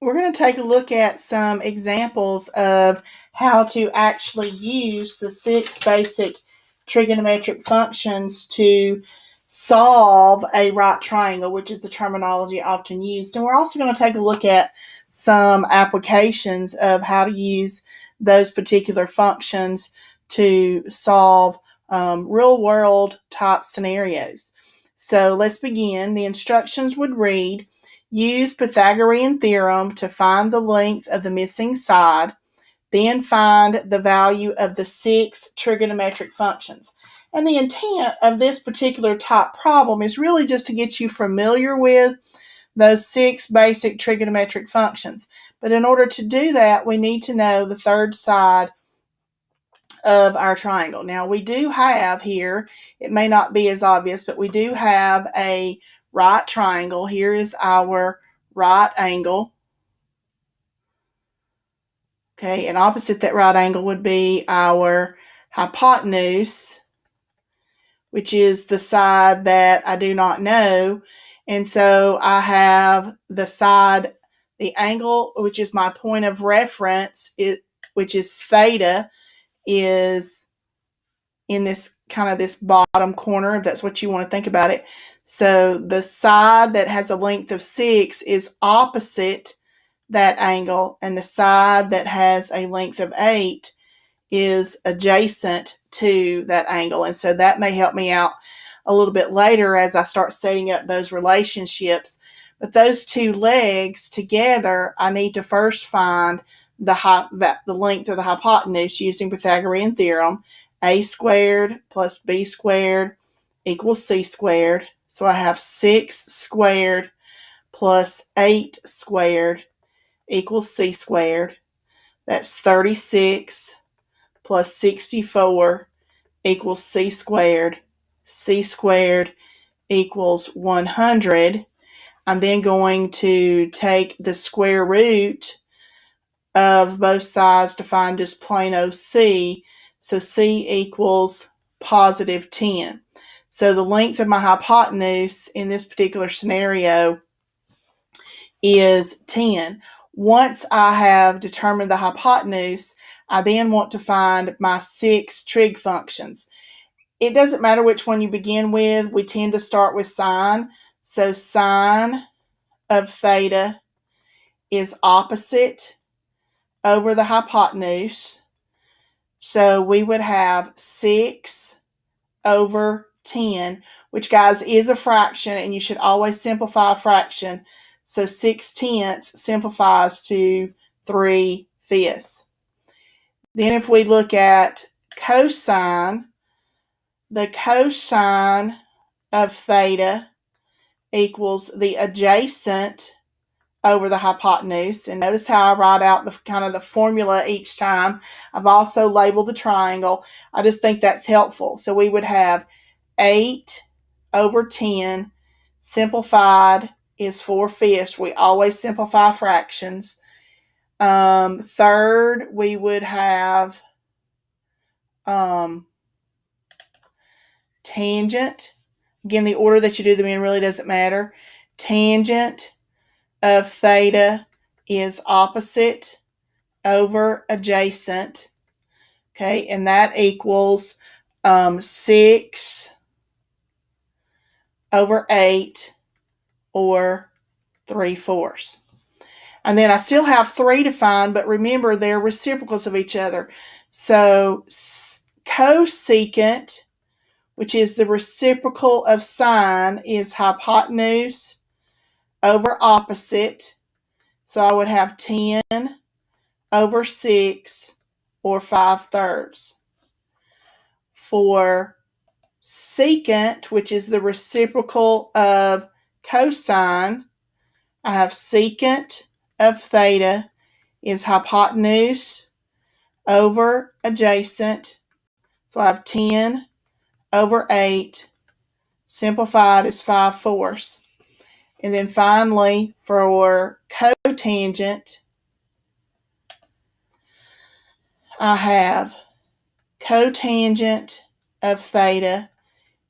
we're going to take a look at some examples of how to actually use the six basic trigonometric functions to solve a right triangle, which is the terminology often used. And we're also going to take a look at some applications of how to use those particular functions to solve um, real world type scenarios. So let's begin. The instructions would read Use Pythagorean theorem to find the length of the missing side, then find the value of the six trigonometric functions. And the intent of this particular type problem is really just to get you familiar with those six basic trigonometric functions. But in order to do that, we need to know the third side of our triangle. Now we do have here, it may not be as obvious, but we do have a right triangle. Here is our right angle. Okay, and opposite that right angle would be our hypotenuse, which is the side that I do not know. And so I have the side, the angle, which is my point of reference, it, which is theta, is in this kind of this bottom corner, if that's what you want to think about it. So the side that has a length of 6 is opposite that angle, and the side that has a length of 8 is adjacent to that angle. And so that may help me out a little bit later as I start setting up those relationships. But those two legs together, I need to first find the, the length of the hypotenuse using Pythagorean theorem. a squared plus b squared equals c squared so I have 6 squared plus 8 squared equals c squared. That's 36 plus 64 equals c squared. c squared equals 100. I'm then going to take the square root of both sides to find just plain. So c equals positive 10. So the length of my hypotenuse in this particular scenario is 10. Once I have determined the hypotenuse, I then want to find my six trig functions. It doesn't matter which one you begin with. We tend to start with sine. So sine of theta is opposite over the hypotenuse. So we would have 6 over 10, which guys is a fraction and you should always simplify a fraction. So 6 tenths simplifies to 3 fifths. Then if we look at cosine, the cosine of theta equals the adjacent over the hypotenuse. And notice how I write out the kind of the formula each time. I've also labeled the triangle. I just think that's helpful. So we would have 8 over 10 simplified is 4 fifths. We always simplify fractions. Um, third, we would have um, tangent. Again, the order that you do them in really doesn't matter. Tangent of theta is opposite over adjacent. Okay, and that equals um, 6 over 8 or 3 fourths. And then I still have 3 to find, but remember they're reciprocals of each other. So cosecant, which is the reciprocal of sine, is hypotenuse over opposite. So I would have 10 over 6 or 5 thirds. For secant, which is the reciprocal of cosine. I have secant of theta is hypotenuse over adjacent. So I have 10 over 8. Simplified is 5 fourths. And then finally, for cotangent, I have cotangent of theta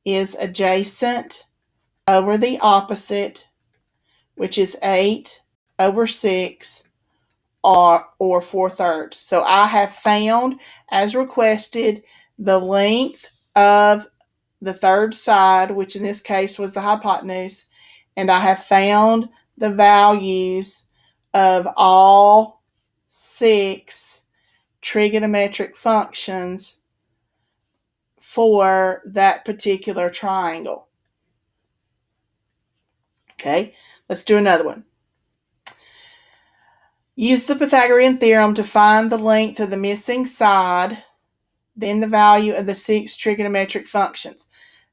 is adjacent over the opposite, which is 8 over 6 or, or 4 thirds. So I have found, as requested, the length of the third side, which in this case was the hypotenuse, and I have found the values of all six trigonometric functions for that particular triangle. Okay, let's do another one. Use the Pythagorean theorem to find the length of the missing side, then the value of the six trigonometric functions.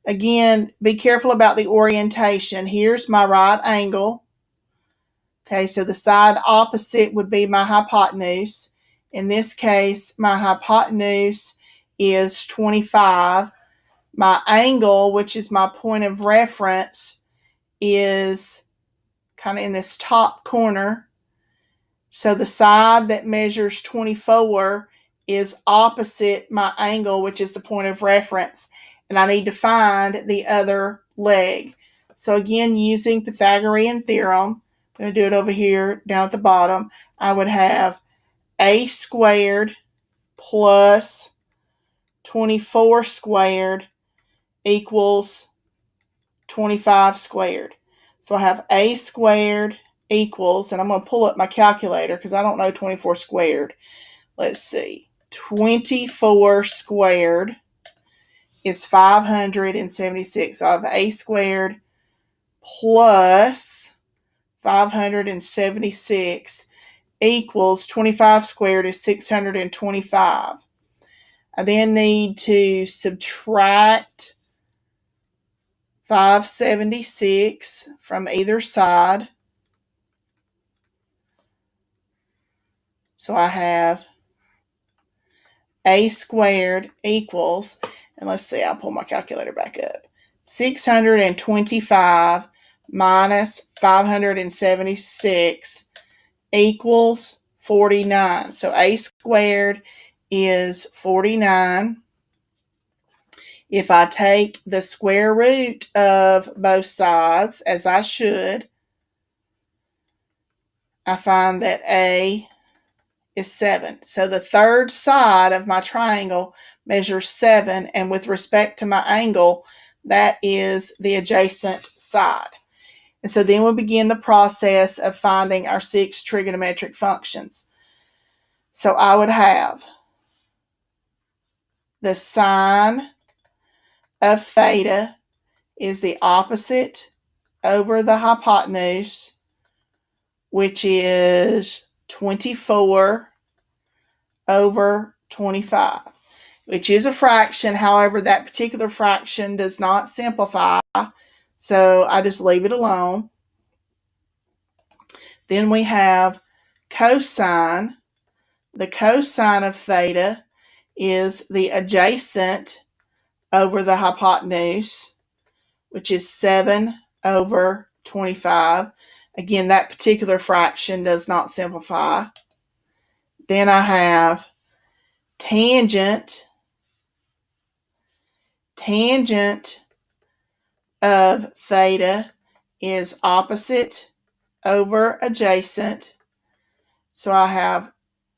Again, be careful about the orientation. Here's my right angle. Okay, so the side opposite would be my hypotenuse. In this case, my hypotenuse is 25. My angle, which is my point of reference, is kind of in this top corner. So the side that measures 24 is opposite my angle, which is the point of reference and I need to find the other leg. So again, using Pythagorean theorem, I'm going to do it over here down at the bottom. I would have a squared plus 24 squared equals 25 squared. So I have a squared equals, and I'm going to pull up my calculator because I don't know 24 squared. Let's see. 24 squared is 576. So I have a squared plus 576 equals 25 squared is 625. I then need to subtract 576 from either side. So I have a squared equals, and let's see, I'll pull my calculator back up. 625 minus 576 equals 49. So a squared is 49. If I take the square root of both sides, as I should, I find that a is 7. So the third side of my triangle measures 7, and with respect to my angle, that is the adjacent side. And so then we begin the process of finding our six trigonometric functions. So I would have the sine of theta is the opposite over the hypotenuse, which is 24 over 25 which is a fraction. However, that particular fraction does not simplify. So I just leave it alone. Then we have cosine. The cosine of theta is the adjacent over the hypotenuse, which is 7 over 25. Again, that particular fraction does not simplify. Then I have tangent tangent of theta is opposite over adjacent. So I have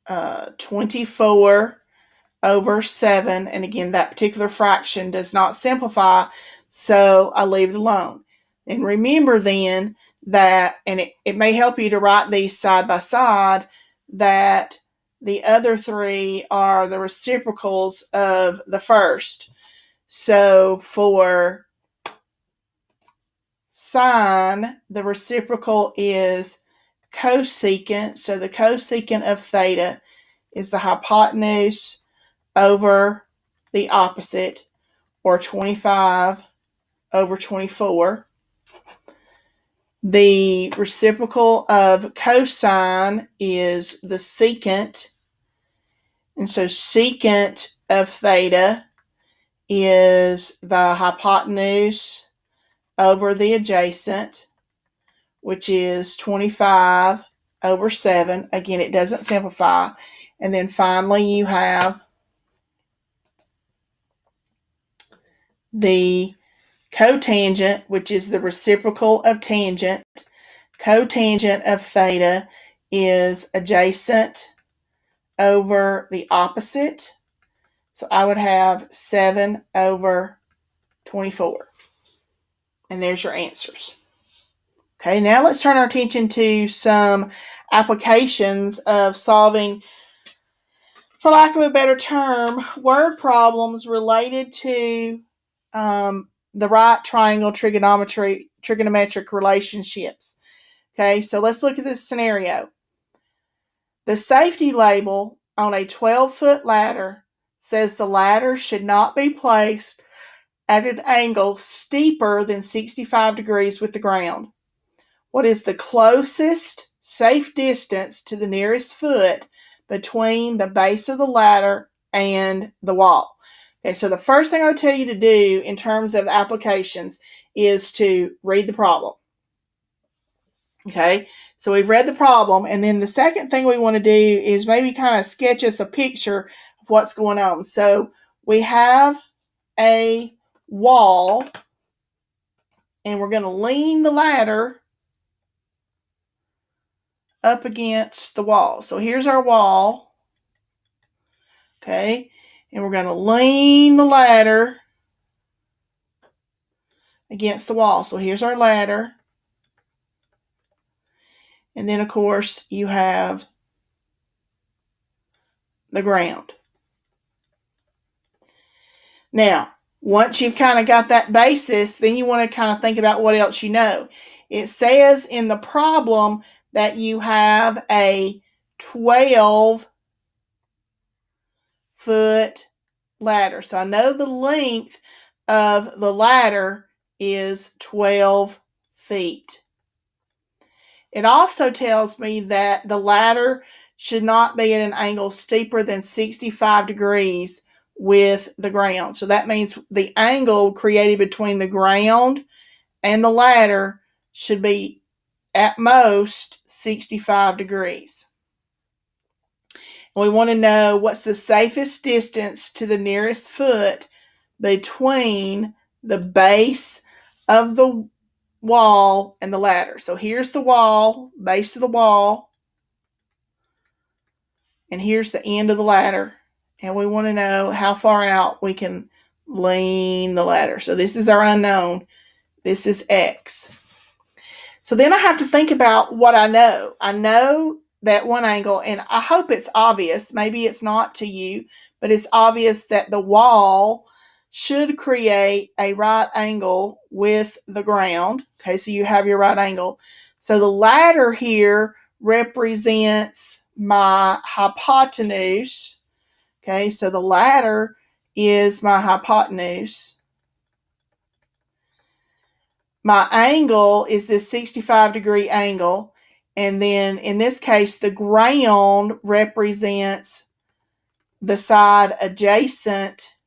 uh, 24 over 7. And again, that particular fraction does not simplify, so I leave it alone. And remember then that, and it, it may help you to write these side by side, that the other three are the reciprocals of the first. So for sine, the reciprocal is cosecant. So the cosecant of theta is the hypotenuse over the opposite, or 25 over 24. The reciprocal of cosine is the secant. And so secant of theta is the hypotenuse over the adjacent, which is 25 over 7. Again, it doesn't simplify. And then finally, you have the cotangent, which is the reciprocal of tangent. cotangent of theta is adjacent over the opposite. So I would have 7 over 24. And there's your answers. Okay, now let's turn our attention to some applications of solving, for lack of a better term, word problems related to um, the right triangle trigonometry trigonometric relationships. Okay, so let's look at this scenario. The safety label on a 12 foot ladder says the ladder should not be placed at an angle steeper than 65 degrees with the ground. What is the closest safe distance to the nearest foot between the base of the ladder and the wall? Okay, so the first thing I would tell you to do in terms of applications is to read the problem. Okay, so we've read the problem, and then the second thing we want to do is maybe kind of sketch us a picture of what's going on. So we have a wall, and we're going to lean the ladder up against the wall. So here's our wall. Okay, and we're going to lean the ladder against the wall. So here's our ladder. And then, of course, you have the ground. Now, once you've kind of got that basis, then you want to kind of think about what else you know. It says in the problem that you have a 12 foot ladder. So I know the length of the ladder is 12 feet. It also tells me that the ladder should not be at an angle steeper than 65 degrees with the ground. So that means the angle created between the ground and the ladder should be at most 65 degrees. We want to know what's the safest distance to the nearest foot between the base of the wall and the ladder. So here's the wall, base of the wall, and here's the end of the ladder. And we want to know how far out we can lean the ladder. So this is our unknown. This is X. So then I have to think about what I know. I know that one angle, and I hope it's obvious. Maybe it's not to you, but it's obvious that the wall should create a right angle with the ground. Okay, so you have your right angle. So the ladder here represents my hypotenuse. Okay, so the ladder is my hypotenuse. My angle is this 65 degree angle. And then in this case, the ground represents the side adjacent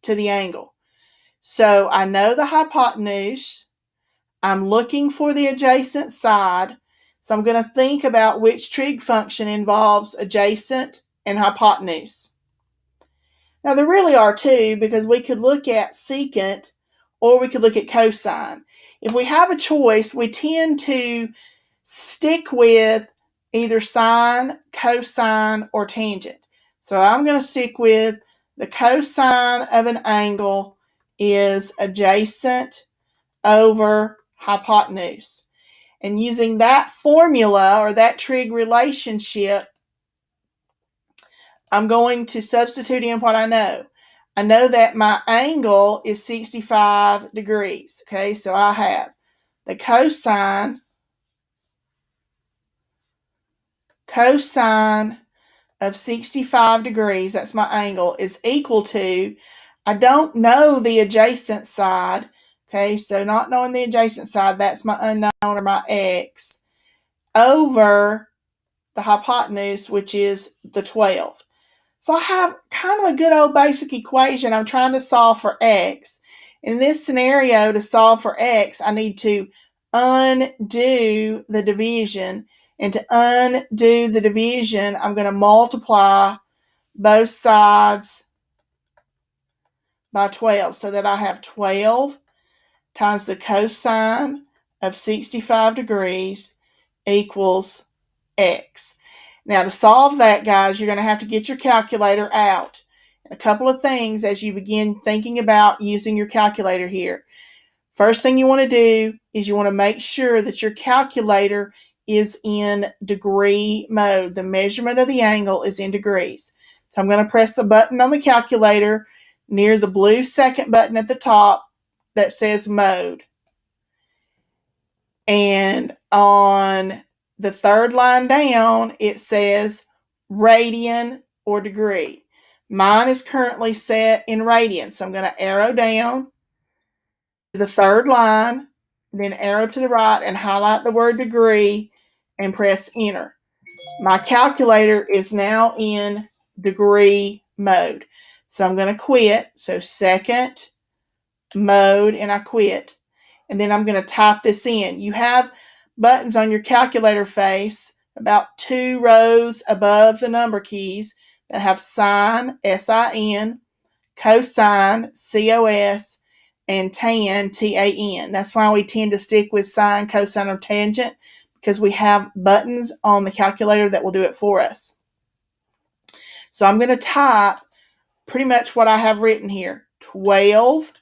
to the angle. So I know the hypotenuse. I'm looking for the adjacent side. So I'm going to think about which trig function involves adjacent and hypotenuse. Now there really are two because we could look at secant or we could look at cosine. If we have a choice, we tend to stick with either sine, cosine, or tangent. So I'm going to stick with the cosine of an angle is adjacent over hypotenuse. And using that formula or that trig relationship, I'm going to substitute in what I know. I know that my angle is 65 degrees. Okay, so I have the cosine, cosine of 65 degrees, that's my angle, is equal to, I don't know the adjacent side, okay, so not knowing the adjacent side, that's my unknown or my x, over the hypotenuse, which is the 12. So I have kind of a good old basic equation. I'm trying to solve for x. In this scenario, to solve for x, I need to undo the division and to undo the division, I'm going to multiply both sides by 12 so that I have 12 times the cosine of 65 degrees equals x. Now to solve that, guys, you're going to have to get your calculator out. A couple of things as you begin thinking about using your calculator here. First thing you want to do is you want to make sure that your calculator is in degree mode. The measurement of the angle is in degrees. So I'm going to press the button on the calculator near the blue second button at the top that says mode. And on the third line down, it says radian or degree. Mine is currently set in radian, so I'm going to arrow down to the third line, then arrow to the right and highlight the word degree and press enter. My calculator is now in degree mode. So I'm going to quit. So second mode and I quit. And then I'm going to type this in. You have buttons on your calculator face about two rows above the number keys that have sine, S-I-N, cosine, C-O-S, and tan, T-A-N. That's why we tend to stick with sine, cosine, or tangent because we have buttons on the calculator that will do it for us. So I'm going to type pretty much what I have written here. 12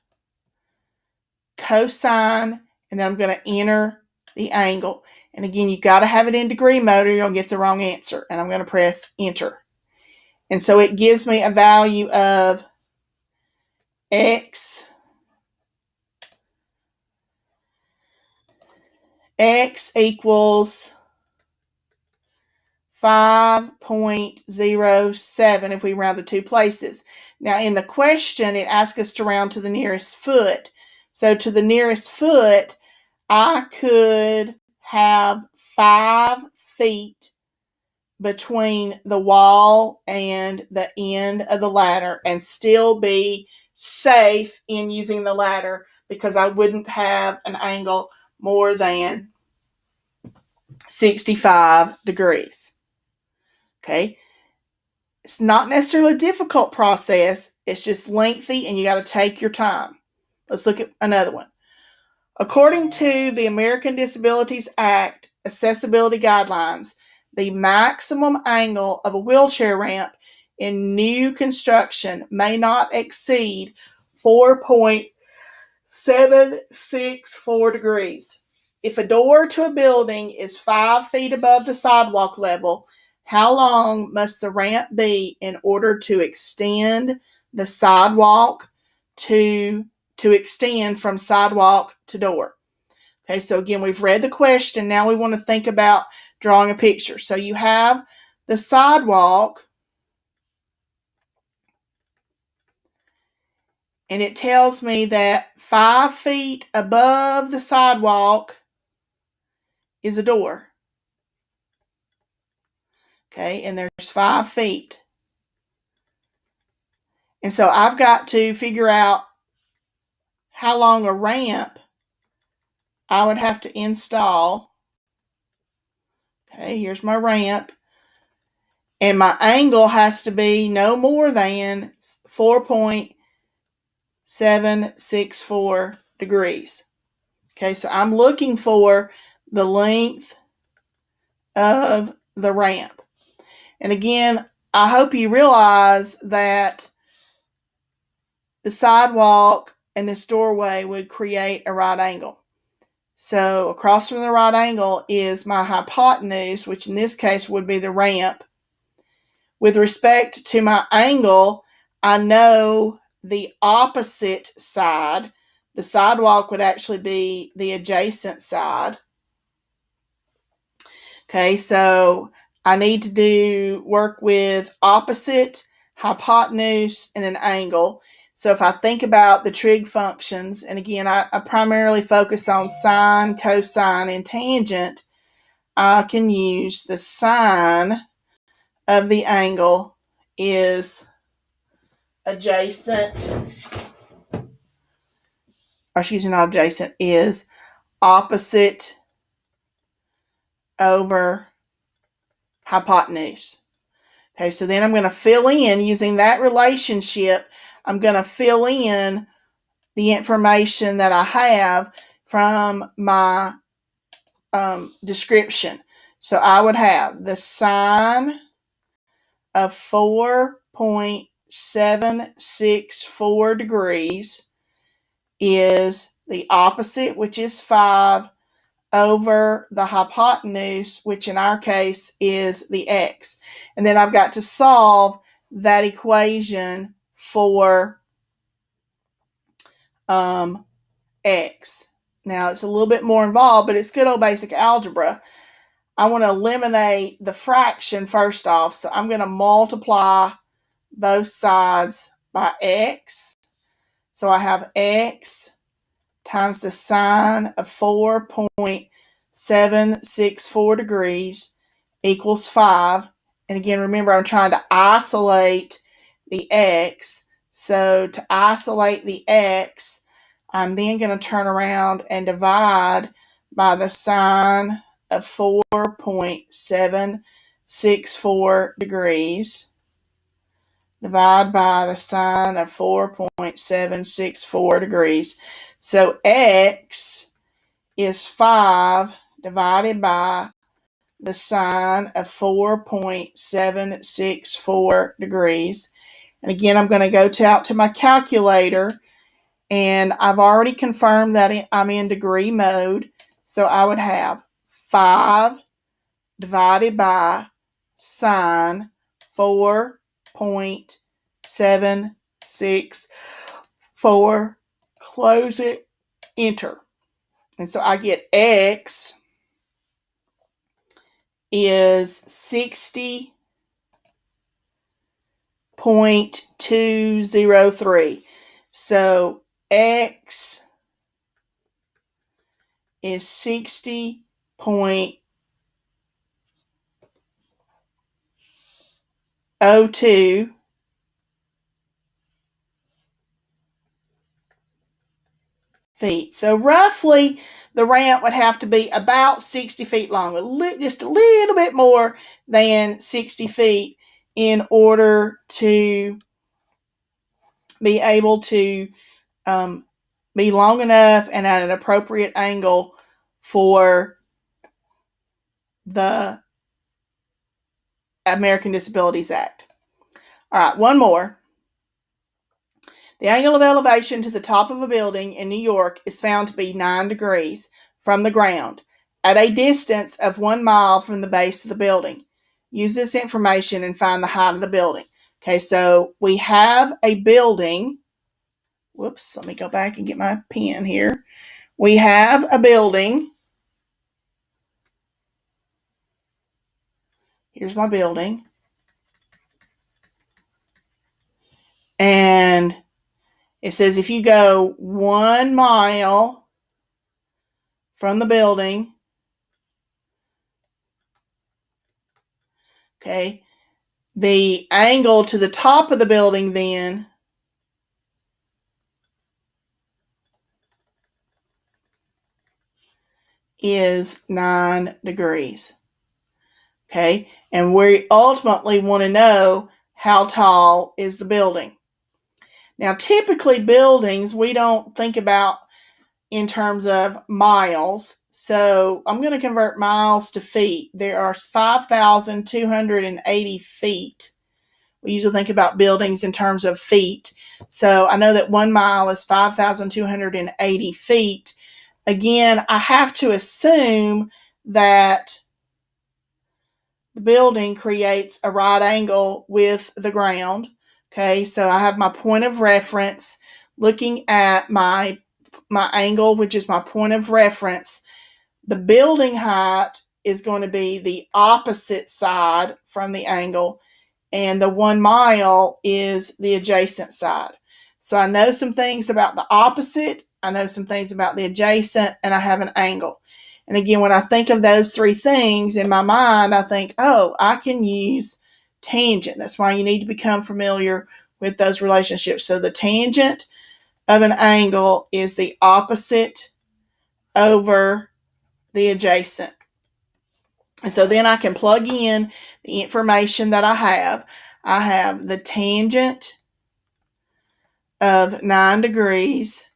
cosine, and then I'm going to enter the angle. And again, you got to have it in degree mode or you'll get the wrong answer. And I'm going to press enter. And so it gives me a value of x x equals 5.07 if we round to two places. Now in the question, it asks us to round to the nearest foot. So to the nearest foot, I could have five feet between the wall and the end of the ladder and still be safe in using the ladder because I wouldn't have an angle more than 65 degrees. Okay. It's not necessarily a difficult process. It's just lengthy and you got to take your time. Let's look at another one. According to the American Disabilities Act accessibility guidelines, the maximum angle of a wheelchair ramp in new construction may not exceed 4.764 degrees. If a door to a building is five feet above the sidewalk level, how long must the ramp be in order to extend the sidewalk to to extend from sidewalk to door? Okay, so again, we've read the question. Now we want to think about drawing a picture. So you have the sidewalk and it tells me that five feet above the sidewalk is a door. Okay, and there's five feet. And so I've got to figure out how long a ramp I would have to install. Okay, here's my ramp. And my angle has to be no more than 4.764 degrees. Okay, so I'm looking for the length of the ramp. And again, I hope you realize that the sidewalk and this doorway would create a right angle. So across from the right angle is my hypotenuse, which in this case would be the ramp. With respect to my angle, I know the opposite side. The sidewalk would actually be the adjacent side. Okay, so I need to do work with opposite, hypotenuse, and an angle. So if I think about the trig functions, and again, I, I primarily focus on sine, cosine, and tangent, I can use the sine of the angle is adjacent, or excuse me, not adjacent, is opposite over hypotenuse. Okay, so then I'm going to fill in using that relationship. I'm going to fill in the information that I have from my um, description. So I would have the sine of 4.764 degrees is the opposite, which is 5, over the hypotenuse, which in our case is the x. And then I've got to solve that equation for um, x. Now it's a little bit more involved, but it's good old basic algebra. I want to eliminate the fraction first off, so I'm going to multiply both sides by x. So I have x times the sine of 4.764 degrees equals 5. And again, remember, I'm trying to isolate the x. So to isolate the x, I'm then going to turn around and divide by the sine of 4.764 degrees. Divide by the sine of 4.764 degrees. So x is 5 divided by the sine of 4.764 degrees. And again, I'm going to go to, out to my calculator and I've already confirmed that I'm in degree mode. So I would have 5 divided by sine 4.764 close it, enter. And so I get X is 60.203. So X is 60.02 feet. So roughly the ramp would have to be about 60 feet long, just a little bit more than 60 feet in order to be able to um, be long enough and at an appropriate angle for the American Disabilities Act. All right, one more. The angle of elevation to the top of a building in New York is found to be 9 degrees from the ground at a distance of one mile from the base of the building. Use this information and find the height of the building. Okay, so we have a building. Whoops, let me go back and get my pen here. We have a building. Here's my building. And it says if you go one mile from the building, okay, the angle to the top of the building then is 9 degrees. Okay, and we ultimately want to know how tall is the building. Now, typically, buildings we don't think about in terms of miles. So I'm going to convert miles to feet. There are 5,280 feet. We usually think about buildings in terms of feet. So I know that one mile is 5,280 feet. Again, I have to assume that the building creates a right angle with the ground. Okay, so I have my point of reference looking at my my angle, which is my point of reference. The building height is going to be the opposite side from the angle, and the one mile is the adjacent side. So I know some things about the opposite, I know some things about the adjacent, and I have an angle. And again, when I think of those three things in my mind, I think, oh, I can use tangent. That's why you need to become familiar with those relationships. So the tangent of an angle is the opposite over the adjacent. And so then I can plug in the information that I have. I have the tangent of 9 degrees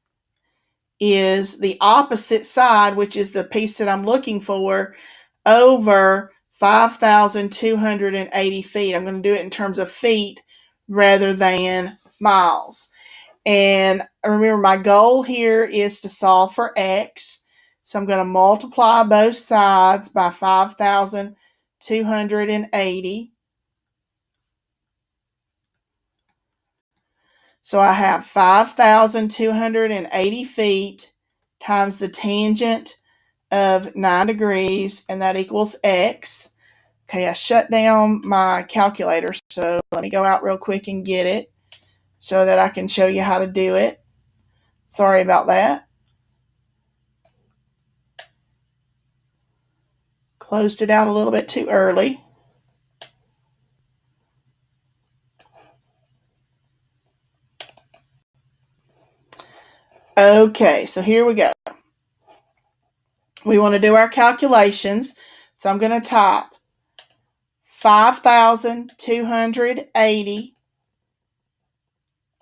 is the opposite side, which is the piece that I'm looking for, over 5,280 feet. I'm going to do it in terms of feet rather than miles. And remember, my goal here is to solve for x. So I'm going to multiply both sides by 5,280. So I have 5,280 feet times the tangent of 9 degrees, and that equals x. Okay, I shut down my calculator, so let me go out real quick and get it so that I can show you how to do it. Sorry about that. Closed it out a little bit too early. Okay, so here we go. We want to do our calculations. So I'm going to type 5,280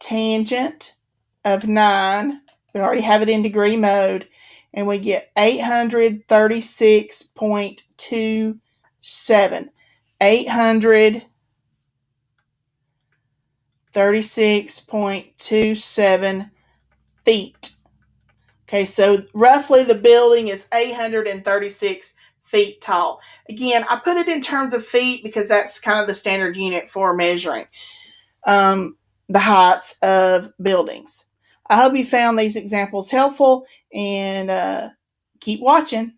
tangent of 9. We already have it in degree mode. And we get 836.27. 836.27 feet. Okay, so roughly the building is 836 feet tall. Again, I put it in terms of feet because that's kind of the standard unit for measuring um, the heights of buildings. I hope you found these examples helpful and uh, keep watching.